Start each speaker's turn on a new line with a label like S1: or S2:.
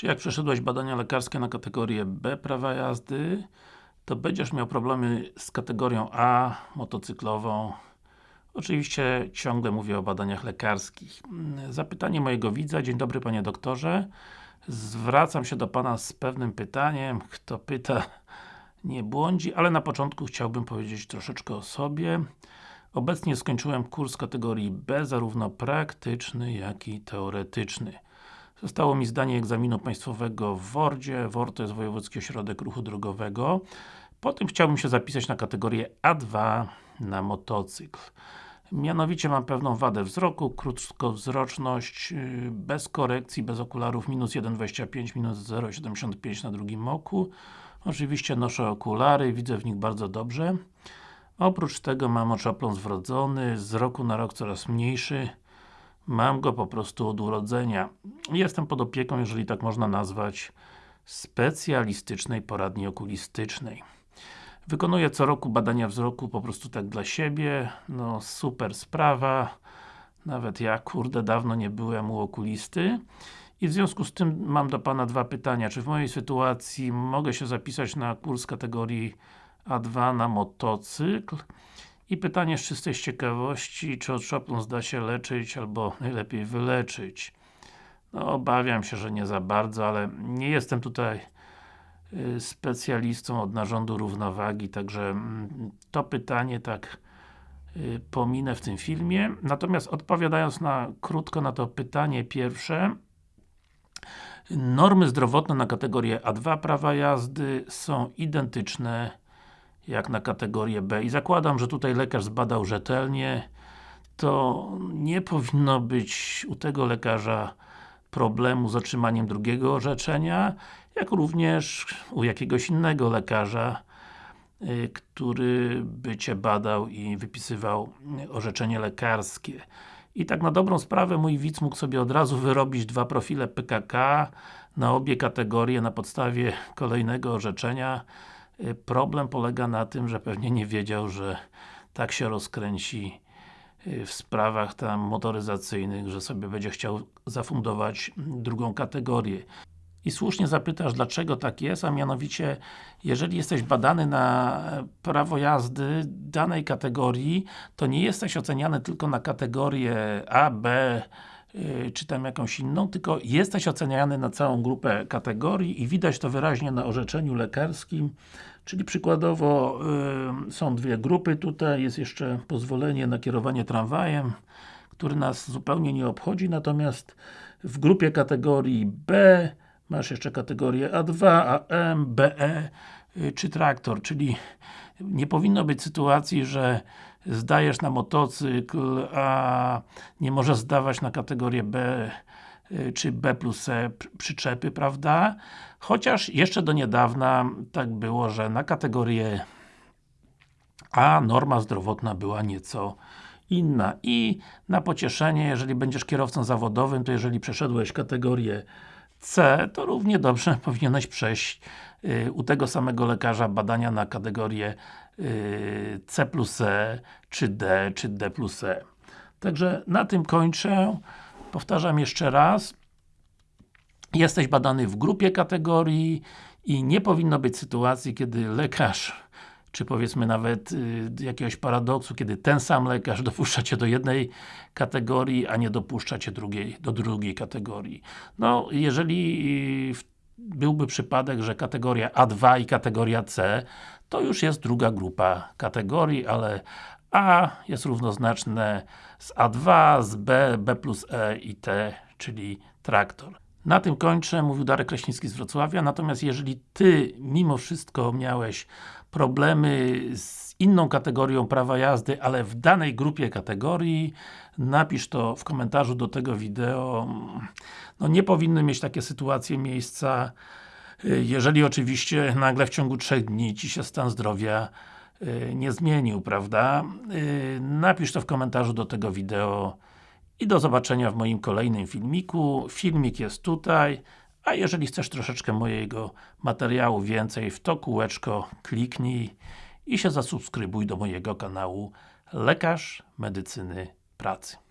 S1: Czy jak przeszedłeś badania lekarskie na kategorię B prawa jazdy, to będziesz miał problemy z kategorią A, motocyklową. Oczywiście ciągle mówię o badaniach lekarskich. Zapytanie mojego widza. Dzień dobry Panie Doktorze. Zwracam się do Pana z pewnym pytaniem. Kto pyta, nie błądzi, ale na początku chciałbym powiedzieć troszeczkę o sobie. Obecnie skończyłem kurs kategorii B, zarówno praktyczny, jak i teoretyczny. Zostało mi zdanie egzaminu państwowego w WORDzie. WORD to jest Wojewódzki Ośrodek Ruchu Drogowego. Potem chciałbym się zapisać na kategorię A2 na motocykl. Mianowicie mam pewną wadę wzroku, krótkowzroczność, yy, bez korekcji, bez okularów, minus 1,25, minus 0,75 na drugim oku. Oczywiście noszę okulary, widzę w nich bardzo dobrze. Oprócz tego mam oczopląs wrodzony, z roku na rok coraz mniejszy. Mam go po prostu od urodzenia. Jestem pod opieką, jeżeli tak można nazwać, specjalistycznej poradni okulistycznej. Wykonuję co roku badania wzroku po prostu tak dla siebie. No super sprawa. Nawet ja, kurde, dawno nie byłem u okulisty. I w związku z tym mam do Pana dwa pytania. Czy w mojej sytuacji mogę się zapisać na kurs kategorii A2 na motocykl? I pytanie z czystej ciekawości, czy od szopląs da się leczyć, albo najlepiej wyleczyć? No, obawiam się, że nie za bardzo, ale nie jestem tutaj y, specjalistą od narządu równowagi, także mm, to pytanie tak y, pominę w tym filmie. Natomiast odpowiadając na krótko na to pytanie pierwsze, normy zdrowotne na kategorię A2 prawa jazdy są identyczne jak na kategorię B. I zakładam, że tutaj lekarz zbadał rzetelnie. To nie powinno być u tego lekarza problemu z otrzymaniem drugiego orzeczenia, jak również u jakiegoś innego lekarza, y, który by Cię badał i wypisywał orzeczenie lekarskie. I tak na dobrą sprawę mój widz mógł sobie od razu wyrobić dwa profile PKK na obie kategorie na podstawie kolejnego orzeczenia. Y, problem polega na tym, że pewnie nie wiedział, że tak się rozkręci y, w sprawach tam motoryzacyjnych, że sobie będzie chciał zafundować drugą kategorię. I słusznie zapytasz, dlaczego tak jest, a mianowicie, jeżeli jesteś badany na prawo jazdy danej kategorii, to nie jesteś oceniany tylko na kategorię A, B, Y, czy tam jakąś inną, tylko jesteś oceniany na całą grupę kategorii i widać to wyraźnie na orzeczeniu lekarskim, czyli przykładowo yy, są dwie grupy tutaj, jest jeszcze pozwolenie na kierowanie tramwajem, który nas zupełnie nie obchodzi, natomiast w grupie kategorii B masz jeszcze kategorię A2, AM, BE yy, czy traktor, czyli nie powinno być sytuacji, że zdajesz na motocykl, a nie możesz zdawać na kategorię B y, czy B plus C przyczepy, prawda? Chociaż jeszcze do niedawna tak było, że na kategorię A norma zdrowotna była nieco inna. I na pocieszenie, jeżeli będziesz kierowcą zawodowym, to jeżeli przeszedłeś kategorię C, to równie dobrze powinieneś przejść y, u tego samego lekarza badania na kategorię y, C plus E, czy D, czy D plus E. Także na tym kończę. Powtarzam jeszcze raz. Jesteś badany w grupie kategorii i nie powinno być sytuacji, kiedy lekarz czy powiedzmy nawet y, jakiegoś paradoksu, kiedy ten sam lekarz dopuszcza Cię do jednej kategorii, a nie dopuszcza Cię drugiej, do drugiej kategorii. No, jeżeli y, byłby przypadek, że kategoria A2 i kategoria C, to już jest druga grupa kategorii, ale A jest równoznaczne z A2, z B, B plus E i T, czyli traktor. Na tym kończę, mówił Darek Kraśnicki z Wrocławia, natomiast jeżeli Ty mimo wszystko miałeś problemy z inną kategorią prawa jazdy, ale w danej grupie kategorii, napisz to w komentarzu do tego wideo. No nie powinny mieć takie sytuacje miejsca, jeżeli oczywiście nagle w ciągu trzech dni Ci się stan zdrowia y, nie zmienił, prawda? Y, napisz to w komentarzu do tego wideo i do zobaczenia w moim kolejnym filmiku. Filmik jest tutaj, a jeżeli chcesz troszeczkę mojego materiału więcej, w to kółeczko kliknij i się zasubskrybuj do mojego kanału Lekarz Medycyny Pracy.